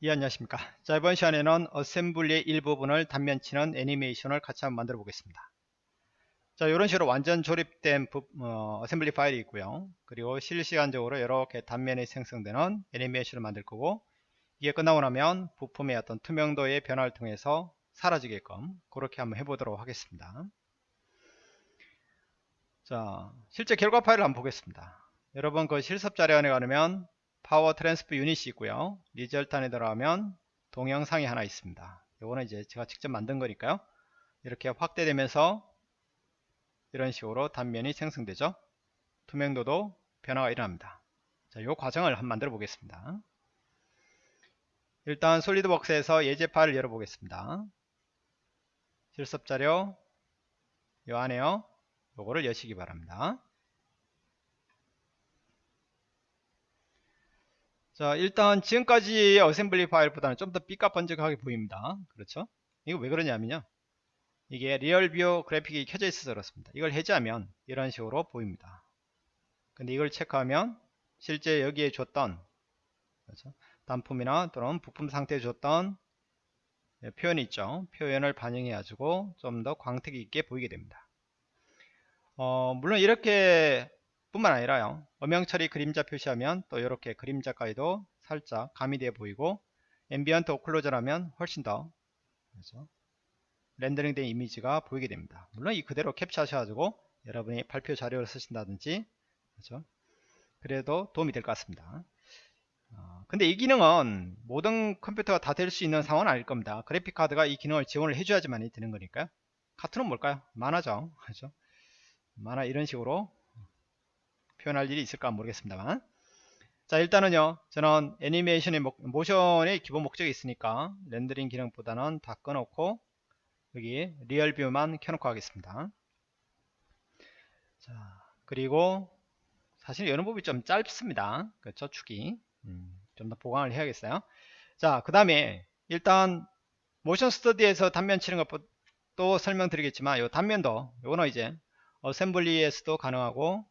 예 안녕하십니까. 자 이번 시간에는 assembly의 일부분을 단면치는 애니메이션을 같이 한번 만들어 보겠습니다. 자 이런 식으로 완전 조립된 부, 어, assembly 파일이 있고요. 그리고 실시간적으로 이렇게 단면이 생성되는 애니메이션을 만들 거고 이게 끝나고 나면 부품의 어떤 투명도의 변화를 통해서 사라지게끔 그렇게 한번 해보도록 하겠습니다. 자 실제 결과 파일을 한번 보겠습니다. 여러분 그 실습 자료 안에 가면 power transfer unit이 있고요. result 안에 들어가면 동영상이 하나 있습니다. 요거는 이제 제가 직접 만든 거니까요. 이렇게 확대되면서 이런 식으로 단면이 생성되죠. 투명도도 변화가 일어납니다. 자, 요 과정을 한번 만들어 보겠습니다. 일단 SolidWorks에서 예제 파일을 열어 보겠습니다. 실습 자료 요 안에요. 요거를 여시기 바랍니다 자 일단 지금까지의 assembly 파일보다는 좀 더 삐까 번쩍하게 보입니다. 그렇죠? 이거 왜 그러냐면요. 이게 RealView 그래픽이 켜져 있어서 그렇습니다. 이걸 해제하면 이런 식으로 보입니다. 근데 이걸 체크하면 실제 여기에 줬던 그렇죠? 단품이나 또는 부품 상태에 줬던 예, 표현이 있죠. 표현을 반영해 가지고 좀 더 광택이 있게 보이게 됩니다. 어, 물론 이렇게 뿐만 아니라요 음영 처리 그림자 표시하면 또 이렇게 그림자까지도 살짝 가미되어 보이고 ambient occlusion하면 훨씬 더 그렇죠? 렌더링된 이미지가 보이게 됩니다 물론 이 그대로 캡처하셔가지고 여러분이 발표 자료를 쓰신다든지 그렇죠? 그래도 도움이 될 것 같습니다 어, 근데 이 기능은 모든 컴퓨터가 다 될 수 있는 상황은 아닐 겁니다 그래픽카드가 이 기능을 지원을 해줘야지만 되는 거니까요 카툰은 뭘까요 만화죠 그렇죠? 만화 이런 식으로 표현할 일이 있을까 모르겠습니다만. 자 일단은요 저는 애니메이션의 목, 모션의 기본 목적이 있으니까 렌더링 기능보다는 다 꺼놓고 여기 RealView만 켜놓고 하겠습니다. 자 그리고 사실 이런 부분이 좀 짧습니다. 그렇죠 축이. 음, 좀 더 보강을 해야겠어요. 자그 다음에 일단 모션 스터디에서 단면 치는 것도 설명드리겠지만 이 단면도 요거는 이제 어셈블리에서도 가능하고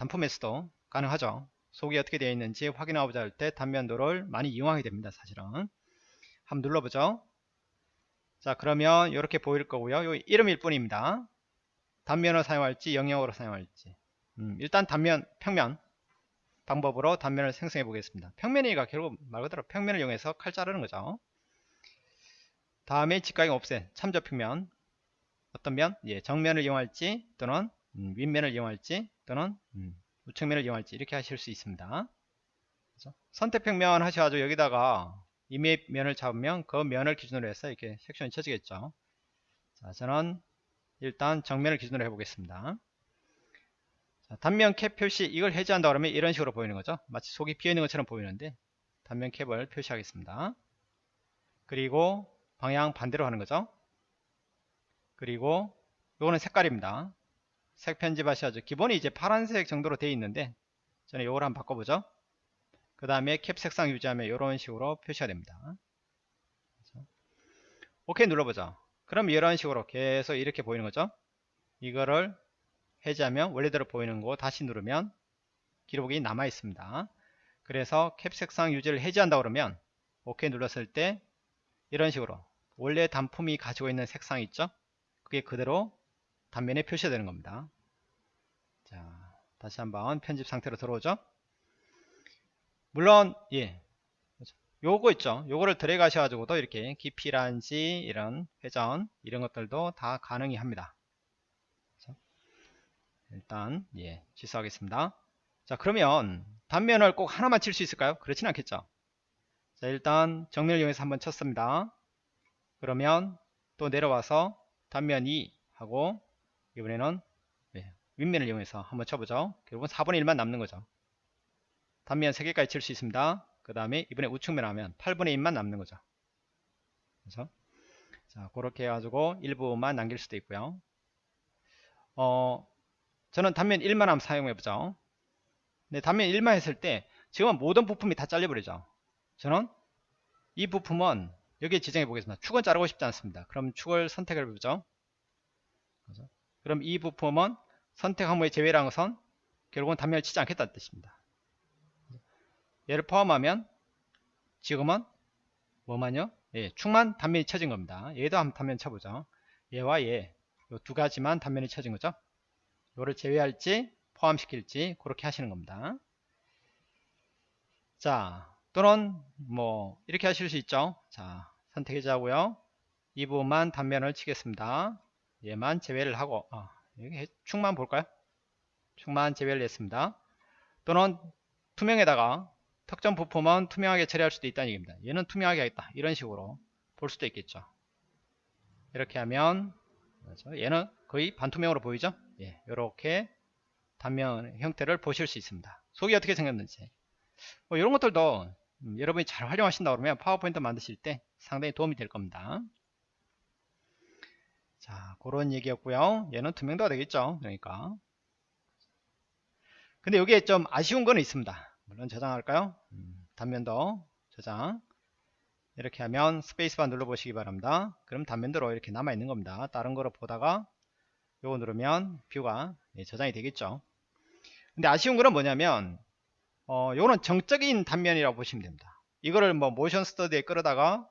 단품에서도 가능하죠. 속이 어떻게 되어 있는지 확인하고자 할 때 단면도를 많이 이용하게 됩니다 사실은. 한번 눌러보죠. 자 그러면 이렇게 보일 거고요. 요 이름일 뿐입니다. 단면을 사용할지 영역으로 사용할지. 음, 일단 단면 평면 방법으로 단면을 생성해 보겠습니다. 평면이가 결국 말 그대로 평면을 이용해서 칼 자르는 거죠. 다음에 직각형 옵셋 참조 평면. 어떤 면? 예, 정면을 이용할지 또는 음, 윗면을 이용할지 또는 음, 우측면을 이용할지 이렇게 하실 수 있습니다. 그렇죠? 선택평면 하셔가지고 여기다가 이메면을 잡으면 그 면을 기준으로 해서 이렇게 섹션이 쳐지겠죠. 자, 저는 일단 정면을 기준으로 해보겠습니다. 자, 단면 캡 표시 이걸 해제한다 그러면 이런 식으로 보이는 거죠. 마치 속이 비어있는 것처럼 보이는데 단면 캡을 표시하겠습니다. 그리고 방향 반대로 하는 거죠. 그리고 이거는 색깔입니다. 색 편집하셔야죠. 기본이 이제 파란색 정도로 되어 있는데 저는 이걸 한번 바꿔보죠. 그 다음에 캡 색상 유지하면 이런 식으로 표시가 됩니다. 오케이 눌러보죠. 그럼 이런 식으로 계속 이렇게 보이는 거죠. 이거를 해제하면 원래대로 보이는 거 다시 누르면 기록이 남아 있습니다. 그래서 캡 색상 유지를 해제한다 그러면 오케이 눌렀을 때 이런 식으로 원래 단품이 가지고 있는 색상 있죠? 그게 그대로 단면에 표시되는 겁니다. 자, 다시 한번 편집 상태로 들어오죠. 물론 예, 요거 있죠. 요거를 드래그 하셔가지고도 이렇게 깊이란지 이런 회전 이런 것들도 다 가능히 합니다. 일단 예, 취소하겠습니다. 자, 그러면 단면을 꼭 하나만 칠 수 있을까요? 그렇진 않겠죠. 자, 일단 정렬 이용해서 한번 쳤습니다. 그러면 또 내려와서 단면 2 하고 이번에는 네, 윗면을 이용해서 한번 쳐보죠. 결국은 4분의 1만 남는 거죠. 단면 3개까지 칠 수 있습니다. 그 다음에 이번에 우측면 하면 8분의 1만 남는 거죠. 그래서 자 그렇게 해가지고 일부만 남길 수도 있고요. 어 저는 단면 1만 한번 사용해보죠. 네, 단면 1만 했을 때 지금은 모든 부품이 다 잘려버리죠. 저는 이 부품은 여기에 지정해 보겠습니다. 축은 자르고 싶지 않습니다. 그럼 축을 선택해 보죠. 그죠? 그럼 이 부품은 선택 항목의 것은 결국은 단면을 치지 않겠다는 뜻입니다. 얘를 포함하면 지금은 뭐만요? 예, 축만 단면이 쳐진 겁니다. 얘도 한번 단면 쳐보죠. 얘와 얘, 요두 가지만 단면이 쳐진 거죠. 요를 제외할지 포함시킬지 그렇게 하시는 겁니다. 자, 또는 뭐 이렇게 하실 수 있죠. 자, 선택해자고요. 이 부분만 단면을 치겠습니다. 얘만 제외를 하고 아, 여기 축만 볼까요? 축만 제외를 했습니다. 또는 투명에다가 특정 부품은 투명하게 처리할 수도 있다는 얘기입니다. 얘는 투명하게 하겠다. 이런 식으로 볼 수도 있겠죠. 이렇게 하면? 얘는 거의 반투명으로 보이죠? 예, 이렇게 단면 형태를 보실 수 있습니다. 속이 어떻게 생겼는지 뭐 이런 것들도 음, 여러분이 잘 활용하신다 그러면 파워포인트 만드실 때 상당히 도움이 될 겁니다. 자 그런 얘기였고요. 얘는 투명도가 되겠죠. 그러니까 근데 여기에 좀 아쉬운 거는 있습니다. 물론 저장할까요? 음, 단면도 저장 이렇게 하면 스페이스바 눌러 보시기 바랍니다. 그럼 단면대로 이렇게 남아 있는 겁니다. 다른 거로 보다가 요거 누르면 뷰가 예, 저장이 되겠죠. 근데 아쉬운 거는 뭐냐면 어, 요거는 정적인 단면이라고 보시면 됩니다. 이거를 뭐 모션 스터디에 끌어다가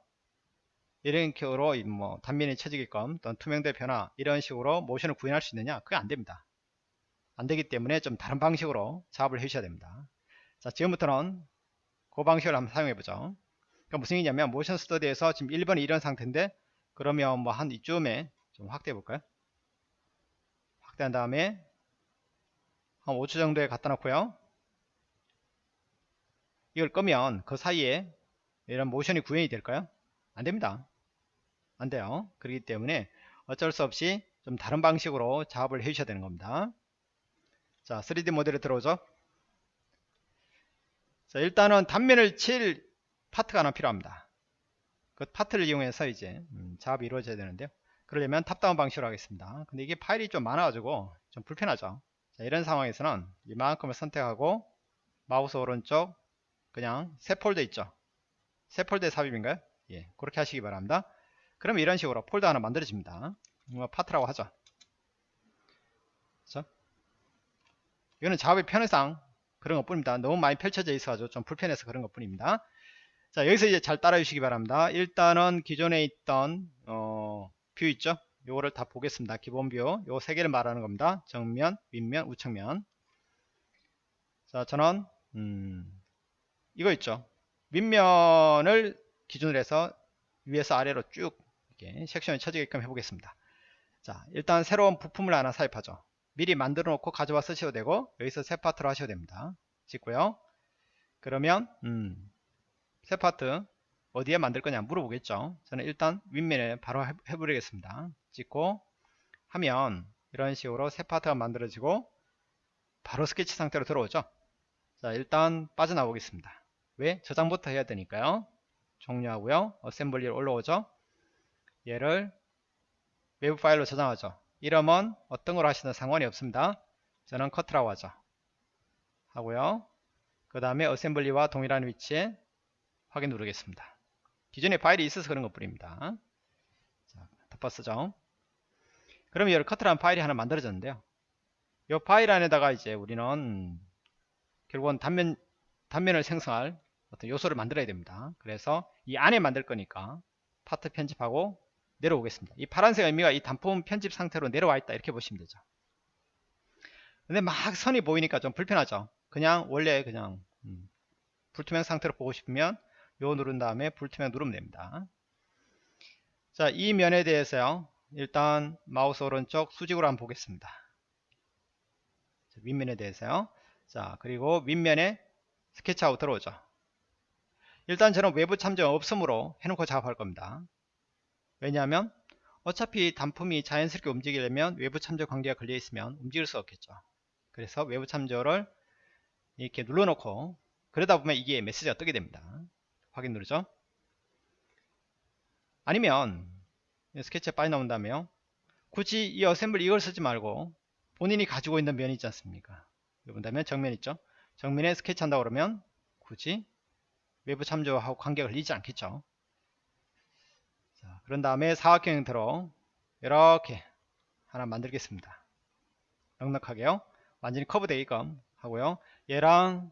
식으로 뭐 단면이 쳐지게끔 또는 투명도 변화 이런 식으로 모션을 구현할 수 있느냐? 그게 안됩니다. 안되기 때문에 좀 다른 방식으로 작업을 해주셔야 됩니다. 자 지금부터는 그 방식을 한번 사용해 보죠. 그러니까 무슨 얘기냐면 모션 스터디에서 지금 1번이 이런 상태인데 그러면 뭐 한 이쯤에 좀 확대해 볼까요? 확대한 다음에 한 5초 정도에 갖다 놓고요. 이걸 끄면 그 사이에 이런 모션이 구현이 될까요? 안됩니다 안 돼요. 그렇기 때문에 어쩔 수 없이 좀 다른 방식으로 작업을 해 주셔야 되는 겁니다. 자 3D 모델에 들어오죠. 자 일단은 단면을 칠 파트가 하나 필요합니다. 그 파트를 이용해서 이제 음, 작업이 이루어져야 되는데요. 그러려면 top-down 방식으로 하겠습니다. 근데 이게 파일이 좀 많아 가지고 좀 불편하죠. 자, 이런 상황에서는 이만큼을 선택하고 마우스 오른쪽 그냥 새 폴더 있죠? 새 폴더에 삽입인가요? 예, 그렇게 하시기 바랍니다. 그러면 이런 식으로 폴더 하나 만들어집니다. 뭐 파트라고 하죠. 그렇죠? 이거는 작업의 편의상 그런 것 뿐입니다. 너무 많이 펼쳐져 있어가지고 좀 불편해서 그런 것 뿐입니다. 자 여기서 이제 잘 따라 주시기 바랍니다. 일단은 기존에 있던 어, view 있죠? 요거를 다 보겠습니다. 기본 view. 요 세 개를 말하는 겁니다. 정면, 윗면, 우측면. 자 저는 음, 이거 있죠. 윗면을 기준으로 해서 위에서 아래로 쭉 이렇게 섹션이 쳐지게끔 해보겠습니다. 자, 일단 새로운 부품을 하나 삽입하죠. 미리 만들어 놓고 가져와 쓰셔도 되고 여기서 새 파트로 하셔도 됩니다. 찍고요. 그러면 음, 새 파트 어디에 만들 거냐 물어보겠죠. 저는 일단 윗면에 바로 해버리겠습니다. 찍고 하면 이런 식으로 새 파트가 만들어지고 바로 스케치 상태로 들어오죠. 자 일단 빠져나오겠습니다. 왜? 저장부터 해야 되니까요. 종료하고요. assembly로 올라오죠. 얘를 외부 파일로 저장하죠. 이름은 어떤 걸 하시든 상관이 없습니다. 저는 cut이라고 하죠. 하고요. 그 다음에 assembly와 동일한 위치에 확인 누르겠습니다. 기존에 파일이 있어서 그런 것 뿐입니다. 자, 덮어쓰죠. 그럼 여기 cut이라는 파일이 하나 만들어졌는데요. 이 파일 안에다가 이제 우리는 결국은 단면, 단면을 생성할 어떤 요소를 만들어야 됩니다. 그래서 이 안에 만들 거니까 파트 편집하고 내려오겠습니다. 이 파란색 의미가 이 단품 편집 상태로 내려와 있다 이렇게 보시면 되죠. 근데 막 선이 보이니까 좀 불편하죠. 그냥 원래 그냥 음, 불투명 상태로 보고 싶으면 요 누른 다음에 불투명 누르면 됩니다. 자, 이 면에 대해서요. 일단 마우스 오른쪽 수직으로 한번 보겠습니다. 윗면에 대해서요. 자, 그리고 윗면에 스케치하고 들어오죠. 일단 저는 외부 참조 없음으로 해놓고 작업할 겁니다. 왜냐하면 어차피 단품이 자연스럽게 움직이려면 외부 참조 관계가 걸려 있으면 움직일 수 없겠죠. 그래서 외부 참조를 이렇게 눌러놓고 그러다 보면 이게 메시지가 뜨게 됩니다. 확인 누르죠. 아니면 스케치에 빠져 나온 다음에요. 굳이 이 어셈블 이걸 쓰지 말고 본인이 가지고 있는 면이 있지 않습니까? 본다면 정면 있죠. 정면에 스케치 한다고 그러면 굳이 외부 참조하고 관계가 걸리지 않겠죠. 자, 그런 다음에 사각형 형태로 이렇게 하나 만들겠습니다. 넉넉하게요. 완전히 커브되게끔 하고요. 얘랑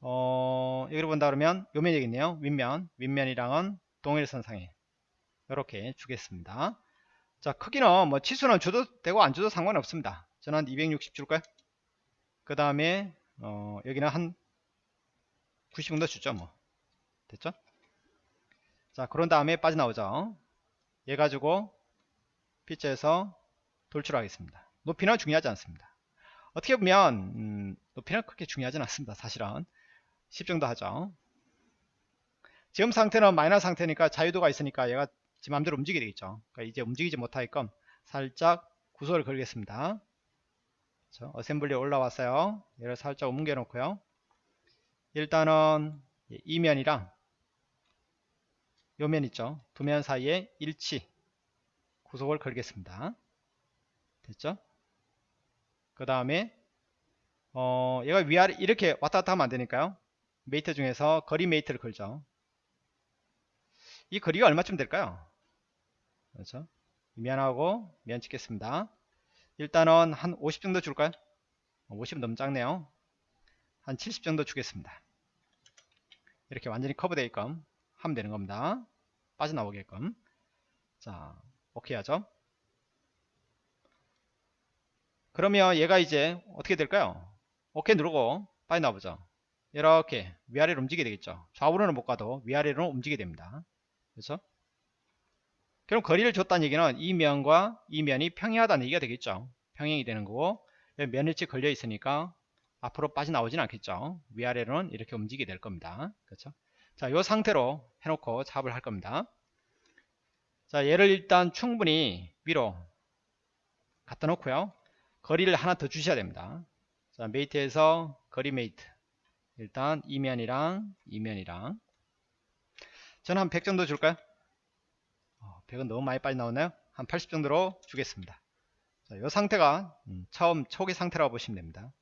어, 여기로 본다 그러면 요 면이 겠네요 윗면, 윗면이랑은 동일선 상에 이렇게 주겠습니다. 자, 크기는 뭐 치수는 줘도 되고 안 줘도 상관없습니다. 저는 한 260 줄까요? 그 다음에 어, 여기는 한 90 정도 주죠 뭐 됐죠? 자 그런 다음에 빠져나오죠. 얘 가지고 피처에서 돌출하겠습니다. 높이는 중요하지 않습니다. 어떻게 보면 음, 높이는 그렇게 중요하지 않습니다 사실은. 10 정도 하죠. 지금 상태는 마이너 상태니까 자유도가 있으니까 얘가 지 맘대로 움직이게 되겠죠. 그러니까 이제 움직이지 못하게끔 살짝 구소를 걸겠습니다. 그렇죠? assembly에 올라왔어요. 얘를 살짝 옮겨 놓고요. 일단은 이면이랑 요면 있죠. 두 면 사이에 일치 구속을 걸겠습니다. 됐죠? 그 다음에 어 얘가 위아래 이렇게 왔다 갔다 하면 안 되니까요. mate 중에서 거리 mate를 걸죠. 이 거리가 얼마쯤 될까요? 그렇죠? 면하고 면 찍겠습니다. 일단은 한 50 정도 줄까요? 50 너무 작네요. 한 70 정도 주겠습니다. 이렇게 완전히 커브되게끔 하면 되는 겁니다. 빠져나오게끔 자 오케이 하죠? 그러면 얘가 이제 어떻게 될까요? 오케이 누르고 빠져나오죠. 이렇게 위아래로 움직이게 되겠죠. 좌우로는 못 가도 위아래로 움직이게 됩니다. 그렇죠? 그럼 거리를 줬다는 얘기는 이 면과 이 면이 평행하다는 얘기가 되겠죠. 평행이 되는 거고 면일치 걸려 있으니까 앞으로 빠져나오진 않겠죠. 위아래로는 이렇게 움직이게 될 겁니다. 그렇죠 자 이 상태로 해놓고 작업을 할 겁니다. 자 얘를 일단 충분히 위로 갖다 놓고요. 거리를 하나 더 주셔야 됩니다. 자 mate에서 거리 mate. 일단 이면이랑 이면이랑. 저는 한 100 정도 줄까요? 100은 너무 많이 빨리 나오나요? 한 80 정도로 주겠습니다. 자, 이 상태가 음, 처음 초기 상태라고 보시면 됩니다.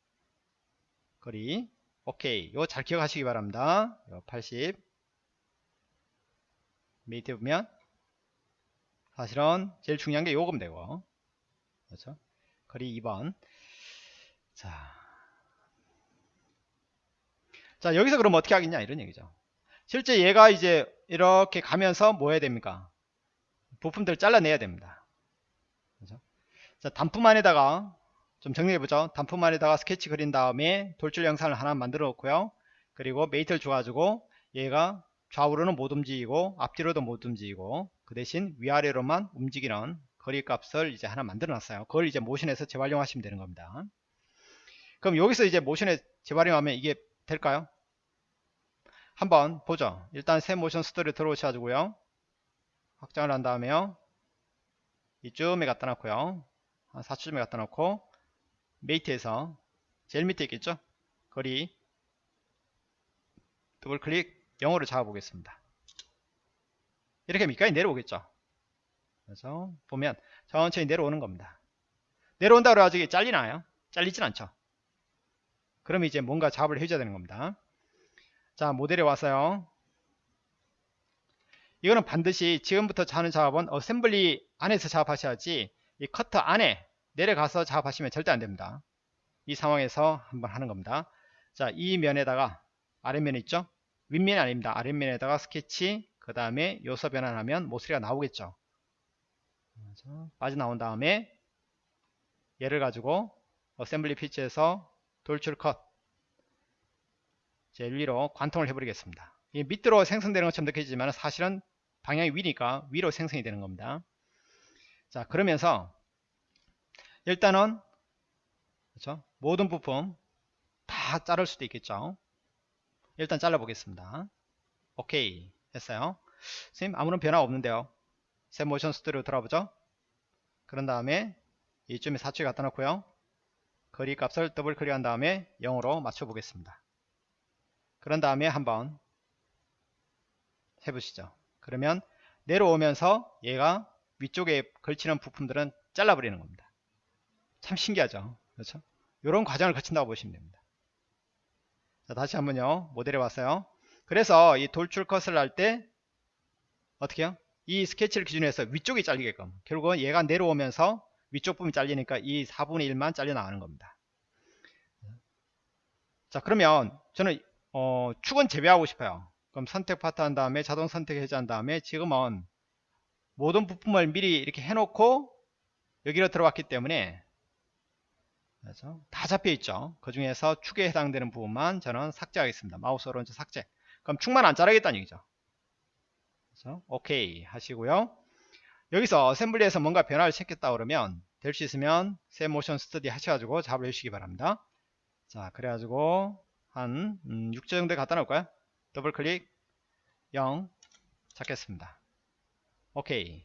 거리 오케이 이거 잘 기억하시기 바랍니다. 80 mate 보면 사실은 제일 중요한 게 요금 되고 그렇죠? 거리 2번 자, 자 여기서 그럼 어떻게 하겠냐 이런 얘기죠. 실제 얘가 이제 이렇게 가면서 뭐 해야 됩니까? 부품들을 잘라내야 됩니다. 그죠? 자, 단품 안에다가 좀 정리해보죠. 단품 안에다가 스케치 그린 다음에 돌출 형상을 하나 만들어 놓고요. 그리고 mate를 줘가지고 얘가 좌우로는 못 움직이고 앞뒤로도 못 움직이고 그 대신 위아래로만 움직이는 거리 값을 이제 하나 만들어 놨어요. 그걸 이제 모션에서 재활용 하시면 되는 겁니다. 그럼 여기서 이제 모션에 재활용하면 이게 될까요? 한번 보죠. 일단 새 motion study 들어오셔가지고요. 확장을 한 다음에요. 이쯤에 갖다 놓고요. 한 4초쯤에 갖다 놓고 mate에서 제일 밑에 있겠죠? 거리 더블 클릭 0을 잡아 보겠습니다. 이렇게 밑까지 내려오겠죠? 그래서 보면 천천히 내려오는 겁니다. 내려온다 그래가지고 잘리나요? 잘리진 않죠. 그럼 이제 뭔가 작업을 해줘야 되는 겁니다. 자 모델에 왔어요. 이거는 반드시 지금부터 하는 작업은 assembly 안에서 작업하셔야지 이 커터 안에 내려가서 작업하시면 절대 안됩니다. 이 상황에서 한번 하는 겁니다. 자 이 면에다가 아랫면 있죠? 윗면이 아닙니다. 아랫면에다가 스케치 그 다음에 요소 변환하면 모서리가 나오겠죠? 빠져나온 다음에 얘를 가지고 어셈블리 피치에서 돌출 컷 제일 위로 관통을 해버리겠습니다. 이 밑으로 생성되는 것처럼 느껴지지만 사실은 방향이 위니까 위로 생성이 되는 겁니다. 자 그러면서 일단은 그렇죠? 모든 부품 다 자를 수도 있겠죠. 일단 잘라 보겠습니다. 오케이 했어요. 선생님 아무런 변화 없는데요. 새 모션 스튜디오 들어보죠. 그런 다음에 이쯤에 4초에 갖다 놓고요. 거리 값을 더블 클릭한 다음에 0으로 맞춰 보겠습니다. 그런 다음에 한번 해보시죠. 그러면 내려오면서 얘가 위쪽에 걸치는 부품들은 잘라버리는 겁니다. 참 신기하죠. 그렇죠? 이런 과정을 거친다고 보시면 됩니다. 자, 다시 한번요. 모델에 왔어요. 그래서 이 돌출 컷을 할 때 어떻게 해요? 이 스케치를 기준으로 해서 위쪽이 잘리게끔 결국은 얘가 내려오면서 위쪽 부분이 잘리니까 이 4분의 1만 잘려 나가는 겁니다. 자 그러면 저는 어, 축은 제외하고 싶어요. 그럼 선택 파트 한 다음에 자동 선택 해제한 다음에 지금은 모든 부품을 미리 이렇게 해놓고 여기로 들어왔기 때문에 그래서 다 잡혀 있죠. 그 중에서 축에 해당되는 부분만 저는 삭제하겠습니다. 마우스 오른쪽 삭제. 그럼 축만 안 자르겠다는 얘기죠. 그래서 오케이 하시고요. 여기서 assembly에서 뭔가 변화를 시켰다 그러면 될 수 있으면 새 motion study 하셔가지고 잡아 주시기 바랍니다. 자 그래가지고 한 음, 6초 정도에 갖다 놓을까요? 더블 클릭 0 찾겠습니다. 오케이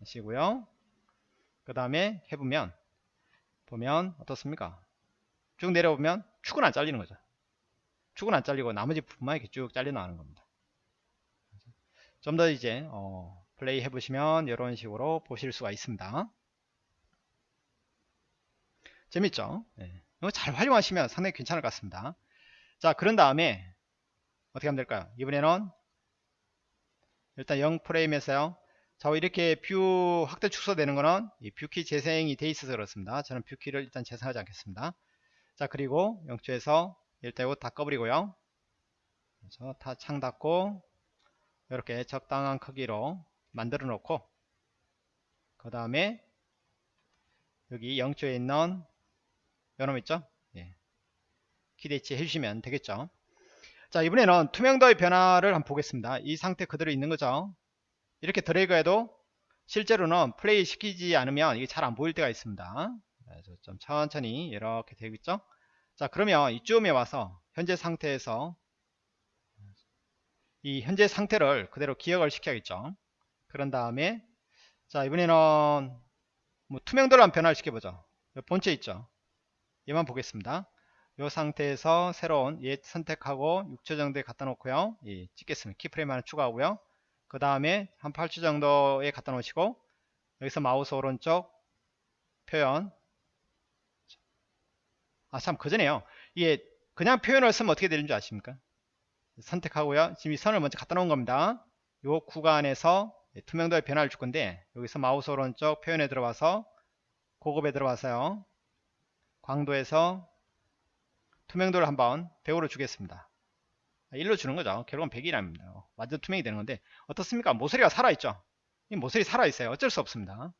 하시고요. 그 다음에 해보면 보면 어떻습니까? 쭉 내려보면 축은 안 잘리는 거죠. 축은 안 잘리고 나머지 부분만 이렇게 쭉 잘려 나가는 겁니다. 좀 더 이제 어, 플레이 해보시면 이런 식으로 보실 수가 있습니다. 재밌죠? 네. 이거 잘 활용하시면 상당히 괜찮을 것 같습니다. 자, 그런 다음에 어떻게 하면 될까요? 이번에는 일단 0 프레임에서요. 자, 이렇게 view 확대 축소되는 거는 이 view key 재생이 돼 있어서 그렇습니다. 저는 view key를 일단 재생하지 않겠습니다. 자, 그리고 영초에서 일대고 다 꺼버리고요. 그래서 다 창 닫고 이렇게 적당한 크기로 만들어 놓고 그 다음에 여기 영초에 있는 요놈 있죠? 예. 키대치 해주시면 되겠죠. 자 이번에는 투명도의 변화를 한번 보겠습니다. 이 상태 그대로 있는 거죠. 이렇게 드래그해도 실제로는 플레이 시키지 않으면 이게 잘 안 보일 때가 있습니다. 그래서 좀 천천히 이렇게 되고 있죠. 자 그러면 이쯤에 와서 현재 상태에서 이 현재 상태를 그대로 기억을 시켜야겠죠. 그런 다음에 자 이번에는 뭐 투명도를 한번 변화를 시켜 보죠. 본체 있죠. 얘만 보겠습니다. 이 상태에서 새로운 얘 선택하고 6초 정도에 갖다 놓고요. 예, 찍겠습니다. keyframe 하나 추가하고요. 그 다음에 한 8초 정도에 갖다 놓으시고 여기서 마우스 오른쪽 표현 아 참 그전에요. 이게 그냥 표현을 쓰면 어떻게 되는 줄 아십니까? 선택하고요. 지금 이 선을 먼저 갖다 놓은 겁니다. 이 구간에서 투명도의 변화를 줄 건데 여기서 마우스 오른쪽 표현에 들어와서 고급에 들어와서요. 광도에서 투명도를 한번 100으로 주겠습니다. 1로 주는 거죠. 결국은 100이랍니다. 완전 투명이 되는 건데 어떻습니까? 모서리가 살아있죠. 이 모서리 살아있어요. 어쩔 수 없습니다.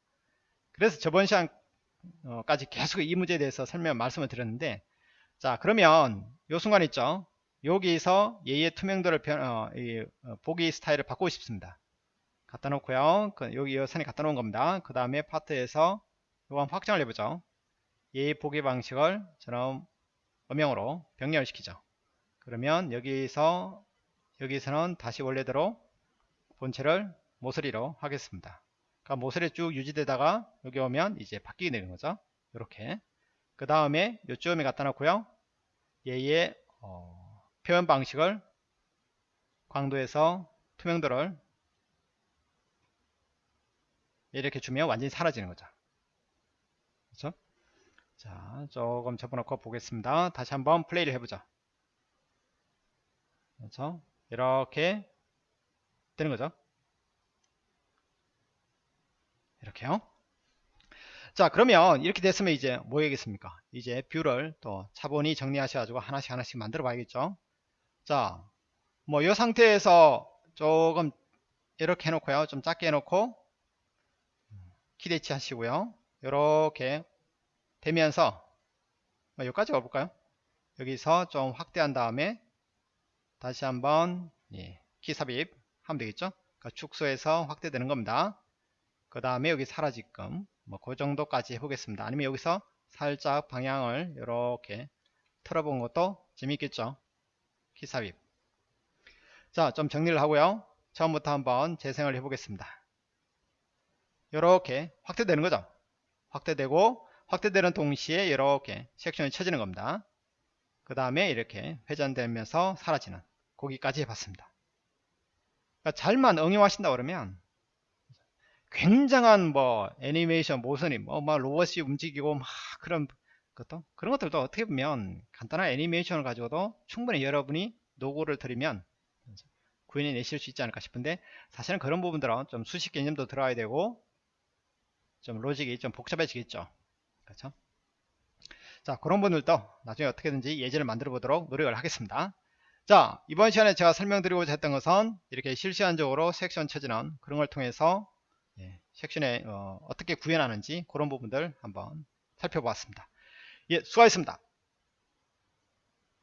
그래서 저번 시간까지 계속 이 문제에 대해서 설명 말씀을 드렸는데 자 그러면 요 순간 있죠. 여기서 얘의 투명도를 변, 어, 이, 어, 보기 스타일을 바꾸고 싶습니다. 갖다 놓고요. 그, 여기 이 선에 갖다 놓은 겁니다. 그 다음에 파트에서 요건 확정을 해보죠. 얘의 보기 방식을 저는 음영으로 병렬 시키죠. 그러면 여기서 여기서는 다시 원래대로 본체를 모서리로 하겠습니다. 그러니까 모서리 쭉 유지되다가 여기 오면 이제 바뀌게 되는 거죠. 이렇게 그 다음에 요쯤에 갖다 놓고요. 얘의 어, 표현 방식을 광도에서 투명도를 이렇게 주면 완전히 사라지는 거죠. 그렇죠? 자, 조금 접어놓고 보겠습니다. 다시 한번 플레이를 해보자. 그렇죠? 이렇게 되는 거죠. 이렇게요. 자, 그러면 이렇게 됐으면 이제 뭐 해야겠습니까? 이제 view를 또 차분히 정리하셔가지고 하나씩 하나씩 만들어 봐야겠죠. 자, 뭐 이 상태에서 조금 이렇게 해놓고요. 좀 작게 해놓고 키대치 하시고요. 이렇게 되면서 뭐 여기까지 가볼까요? 여기서 좀 확대한 다음에 다시 한번 예, 키 삽입 하면 되겠죠? 그러니까 축소해서 확대되는 겁니다. 그 다음에 여기 사라지끔 뭐그 정도까지 해보겠습니다. 아니면 여기서 살짝 방향을 이렇게 틀어본 것도 재밌겠죠? 키 삽입. 자, 좀 정리를 하고요. 처음부터 한번 재생을 해보겠습니다. 이렇게 확대되는 거죠. 확대되고 확대되는 동시에 이렇게 섹션이 쳐지는 겁니다. 그 다음에 이렇게 회전되면서 사라지는 거기까지 해봤습니다. 그러니까 잘만 응용하신다 그러면 굉장한 뭐 애니메이션 모션이 뭐 막 로봇이 움직이고 막 그런 것도 그런 것들도 어떻게 보면 간단한 애니메이션을 가지고도 충분히 여러분이 노고를 들이면 구현해 내실 수 있지 않을까 싶은데 사실은 그런 부분들은 좀 수식 개념도 들어가야 되고 좀 로직이 좀 복잡해지겠죠. 그렇죠? 자, 그런 분들도 나중에 어떻게든지 예제를 만들어 보도록 노력을 하겠습니다. 자 이번 시간에 제가 설명드리고자 했던 것은 이렇게 실시간적으로 섹션 쳐지는 그런 걸 통해서 예, 섹션에 어, 떻게 구현하는지 그런 부분들 한번 살펴보았습니다 예 수고하셨습니다